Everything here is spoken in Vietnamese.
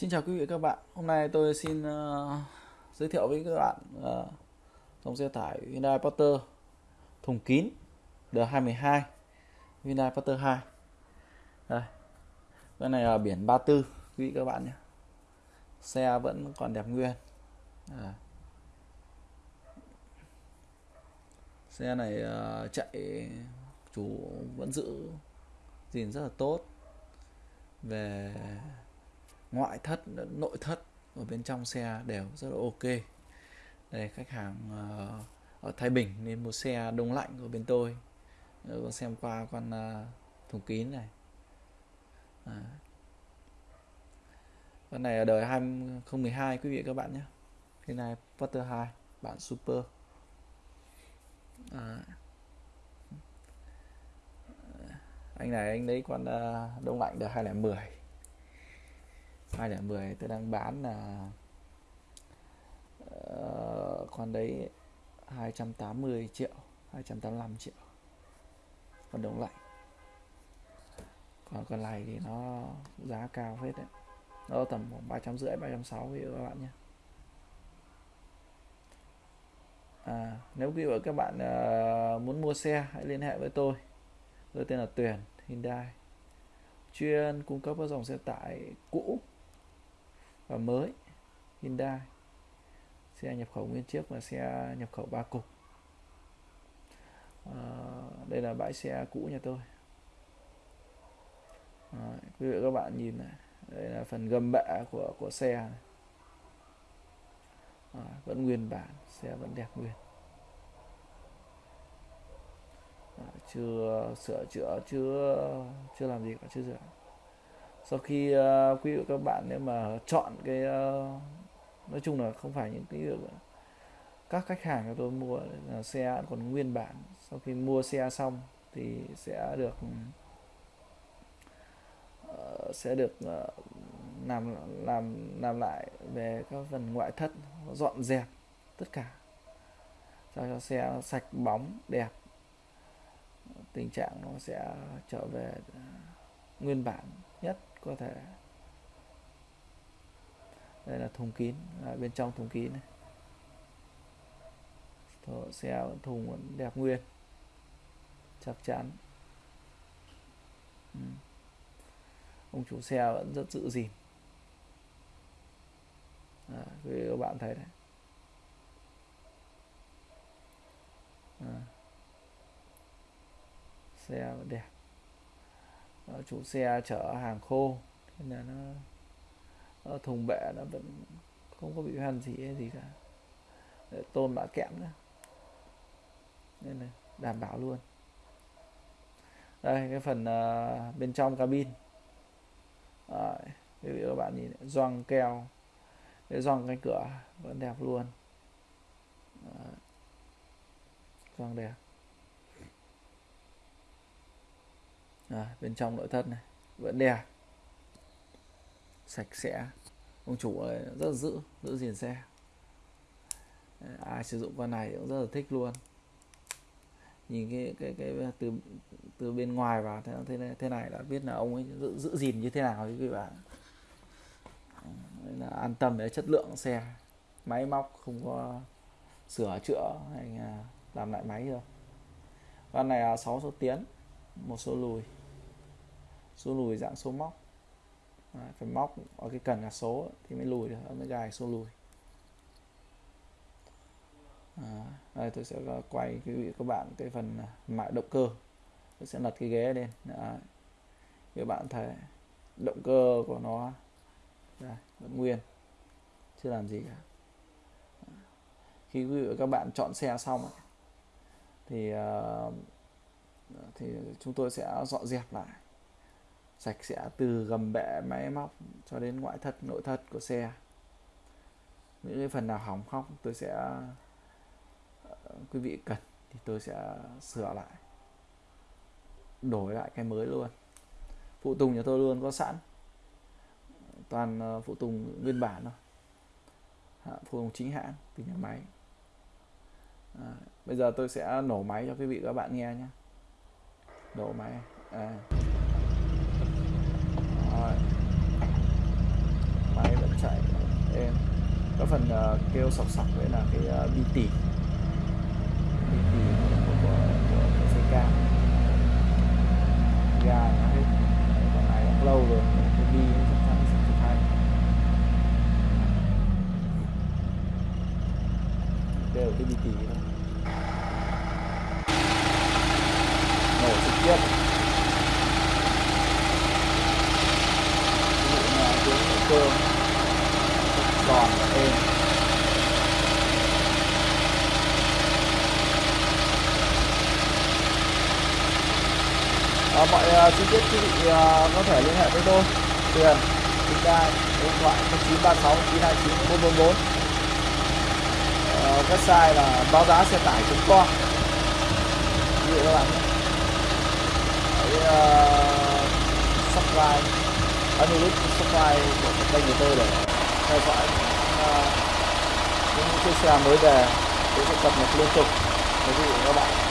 Xin chào quý vị và các bạn. Hôm nay tôi xin uh, giới thiệu với các bạn uh, dòng xe tải Hyundai Porter thùng kín D212 Hyundai Porter 2. Đây. Cái này là biển 34 quý vị các bạn nhé. Xe vẫn còn đẹp nguyên. À. Xe này uh, chạy chủ vẫn giữ gìn rất là tốt về ngoại thất, nội thất ở bên trong xe đều rất là ok. Đây, khách hàng ờ, ở Thái Bình nên mua xe đông lạnh của bên tôi. Ờ, con xem qua con ờ, thùng kín này. À. con này ở đời 2012 quý vị các bạn nhé. Cái này Potter 2 bản super. À. anh này, anh lấy con đông lạnh đời 2010 210 tôi đang bán là uh, con đấy 280 triệu 285 triệu. Còn đông lạnh còn con này thì nó giá cao hết đấy. Nó tầm khoảng ba trăm rưỡi ba trăm sáu các bạn nhé. À, nếu quý các bạn uh, muốn mua xe hãy liên hệ với tôi. Tôi tên là Tuyền Hyundai. Chuyên cung cấp các dòng xe tải cũ và mới Hyundai xe nhập khẩu nguyên chiếc và xe nhập khẩu ba cục. À, đây là bãi xe cũ nhà tôi. À, quý vị các bạn nhìn này đây là phần gầm bạ của của xe này. À, vẫn nguyên bản xe vẫn đẹp nguyên. À, chưa sửa chữa chưa chưa làm gì cả chưa sửa sau khi uh, quý vị các bạn nếu mà chọn cái uh, nói chung là không phải những cái các khách hàng của tôi mua là xe còn nguyên bản. Sau khi mua xe xong thì sẽ được uh, sẽ được uh, làm làm làm lại về các phần ngoại thất dọn dẹp tất cả cho cho xe sạch bóng đẹp. Tình trạng nó sẽ trở về nguyên bản nhất có thể. Đây là thùng kín à, bên trong thùng kín này. Thổ xe thùng vẫn đẹp nguyên chắc chắn. Ừ. ông chủ xe vẫn rất giữ gìn. À, các bạn thấy đấy. À. xe vẫn đẹp. Ờ, chủ xe chở hàng khô nên là nó, nó thùng bệ nó vẫn không có bị hoen gì hay gì cả. Để tôn bã kẽm nữa. Nên là đảm bảo luôn. Đây cái phần uh, bên trong cabin. Đấy, các bạn nhìn gioăng keo. Cái gioăng cánh cửa vẫn đẹp luôn. Gioăng đẹp. Rồi, bên trong nội thất này vẫn đẹp sạch sẽ. Ông chủ ấy rất là giữ giữ gìn xe. Ai sử dụng con này cũng rất là thích luôn. Nhìn cái cái cái từ từ bên ngoài vào thế thế này, thế này đã biết là ông ấy giữ, giữ gìn như thế nào quý vị bạn là an tâm về chất lượng xe. Máy móc không có sửa chữa hay là làm lại máy được con này là 6 số tiến một số lùi số lùi dạng số móc. À, phải móc ở cái cần là số thì mới lùi được mới gài số lùi. À, đây tôi sẽ quay quý vị các bạn cái phần à, mại động cơ. Tôi sẽ lật cái ghế lên. Đấy. các bạn thấy động cơ của nó đây, vẫn nguyên chưa làm gì cả. Khi quý vị các bạn chọn xe xong thì à, thì chúng tôi sẽ dọn dẹp lại sạch sẽ từ gầm bệ máy móc cho đến ngoại thất nội thất của xe. Những cái phần nào hỏng hóc tôi sẽ ờ, quý vị cần thì tôi sẽ sửa lại. Đổi lại cái mới luôn. Phụ tùng nhà tôi luôn có sẵn. Toàn ờ, phụ tùng nguyên bản thôi. Phụ tùng chính hãng từ nhà máy. À, bây giờ tôi sẽ nổ máy cho quý vị các bạn nghe nhé. Nổ máy. À. Rồi. máy phần uh, kêu sọc sọc đấy là cái uh, bi tỉ bi tỉ của, của, của, của CK ga nó hết. Còn này cũng lâu rồi cái bi chắc chắn sẽ phải thay đều cái bi tỉ thôi. Nổ trực tiếp. Ví dụ là tiếng cơ giòn và êm à, mọi uh, chi tiết quý vị uh, có thể liên hệ với tôi. Tiền chúng ta điện thoại 0936 929 444 uh, website là báo giá xe tải com. Quý vị các bạn nhé. Hãy uh, à, subscribe ấn nút subscribe của kênh của tôi để theo dõi. Ờ, những chiếc xe mới về tôi sẽ cập nhật liên tục. Quý vị và các bạn